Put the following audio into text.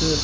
是